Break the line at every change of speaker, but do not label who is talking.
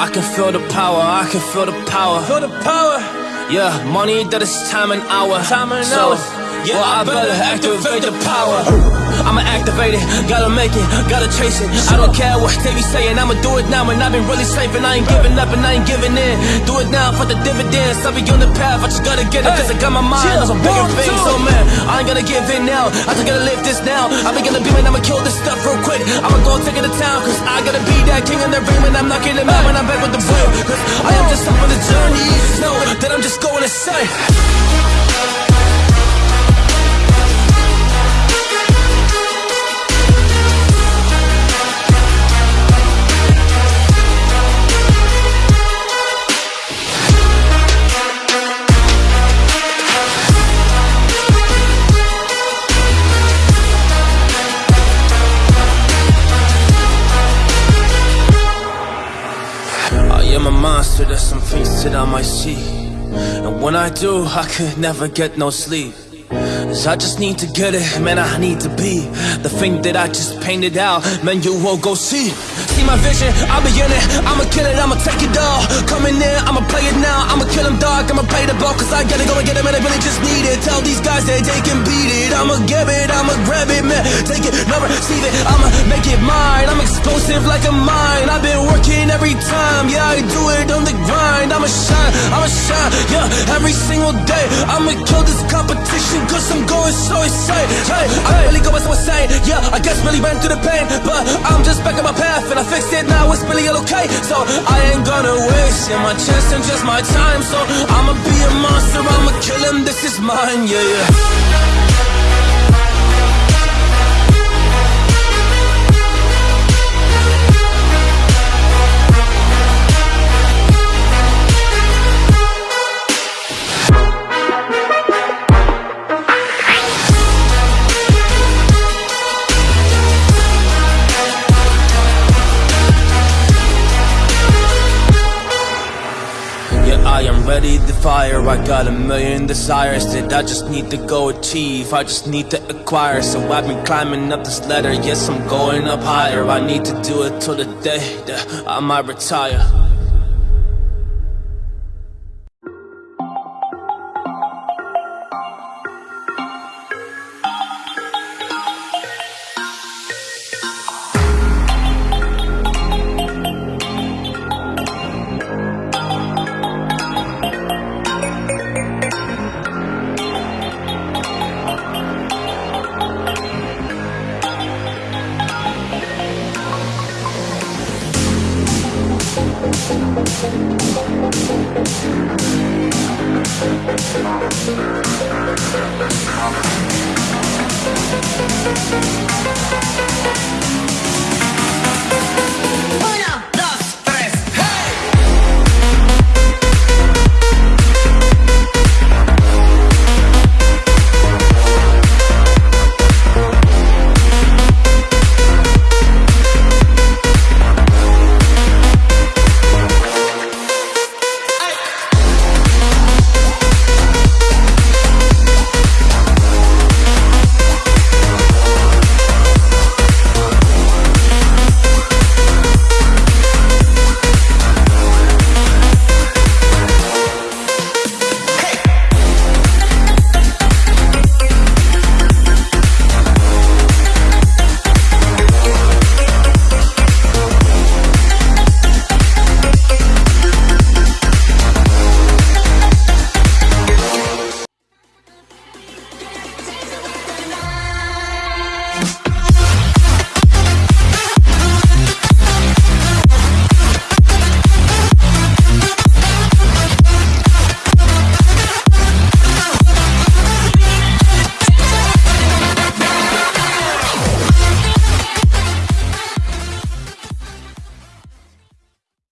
I can feel the power, I can feel the power.
Feel the power.
Yeah, money that is time and hour.
Time and
so,
hours. Yeah,
well, I better activate the power. I'ma activate it, gotta make it, gotta chase it. I don't care what they be saying, I'ma do it now. And I've been really safe, and I ain't giving up, and I ain't giving in. Do it now for the dividends. I'll be on the path, I just gotta get it, cause I got my mind on some bigger things. So, oh, man, I ain't gonna give in now. I just gotta live this now. I'm gonna be, man, I'ma kill this stuff real quick. I'ma go take it to town, cause I gotta be that king in the ring when I'm knocking him out when I'm back with the wheel. Cause I am just up on the journey. Know that I'm just going insane. I some on my seat. And when I do, I could never get no sleep. Cause I just need to get it, man, I need to be. The thing that I just painted out, man, you won't go see. See my vision, I'll be in it. I'ma kill it, I'ma take it all. Coming in, I'ma play it now. I'ma kill him dog, I'ma play the ball Cause I gotta go and get him and I really just need it. Tell these guys that they can beat it. I'ma give it, I'ma grab it, man. Take it, never receive it. I'ma make it mine. I'm explosive like a mine. I've been working every time. Yeah, I do it on the grind I'ma shine, I'ma shine Yeah, every single day. I'ma kill this competition Cause I'm going so insane. Hey, I'm really going so insane Yeah, I guess really ran through the pain But I'm just back on my path And I fixed it now, it's really all okay. So I ain't gonna waste my chance and just my time So I'ma be a monster, I'ma kill him This is mine, yeah, yeah Yeah, I am ready to fire. I got a million desires that I just need to go achieve. I just need to acquire. So I've been climbing up this ladder. Yes, I'm going up higher. I need to do it till the day that I might retire. Thank.